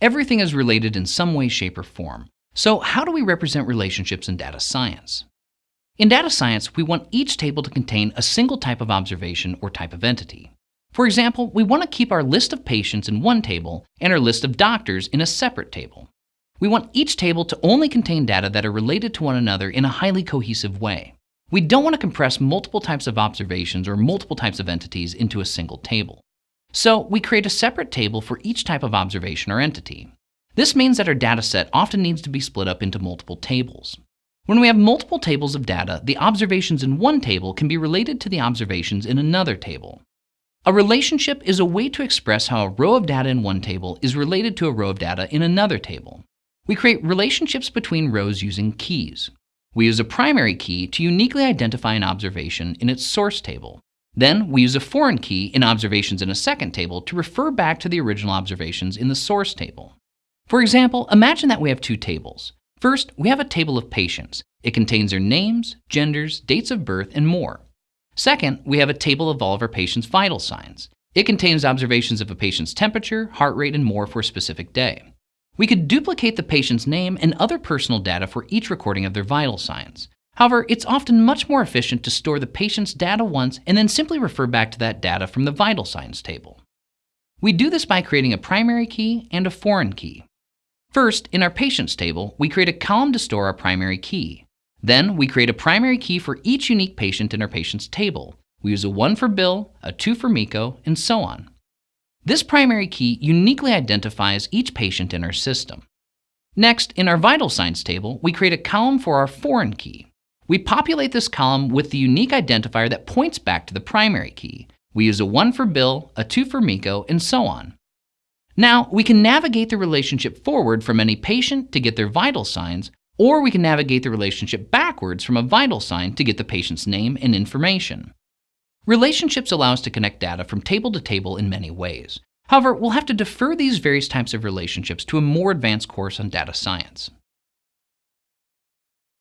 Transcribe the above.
Everything is related in some way, shape, or form. So how do we represent relationships in data science? In data science, we want each table to contain a single type of observation or type of entity. For example, we want to keep our list of patients in one table and our list of doctors in a separate table. We want each table to only contain data that are related to one another in a highly cohesive way. We don't want to compress multiple types of observations or multiple types of entities into a single table. So we create a separate table for each type of observation or entity. This means that our data set often needs to be split up into multiple tables. When we have multiple tables of data, the observations in one table can be related to the observations in another table. A relationship is a way to express how a row of data in one table is related to a row of data in another table. We create relationships between rows using keys. We use a primary key to uniquely identify an observation in its source table. Then we use a foreign key in observations in a second table to refer back to the original observations in the source table. For example, imagine that we have two tables. First, we have a table of patients. It contains their names, genders, dates of birth, and more. Second, we have a table of all of our patients' vital signs. It contains observations of a patient's temperature, heart rate, and more for a specific day. We could duplicate the patient's name and other personal data for each recording of their vital signs. However, it's often much more efficient to store the patient's data once and then simply refer back to that data from the vital signs table. We do this by creating a primary key and a foreign key. First, in our patients table, we create a column to store our primary key. Then we create a primary key for each unique patient in our patient's table. We use a 1 for Bill, a 2 for Miko, and so on. This primary key uniquely identifies each patient in our system. Next, in our vital signs table, we create a column for our foreign key. We populate this column with the unique identifier that points back to the primary key. We use a 1 for Bill, a 2 for Miko, and so on. Now, we can navigate the relationship forward from any patient to get their vital signs, or we can navigate the relationship backwards from a vital sign to get the patient's name and information. Relationships allow us to connect data from table to table in many ways. However, we'll have to defer these various types of relationships to a more advanced course on data science.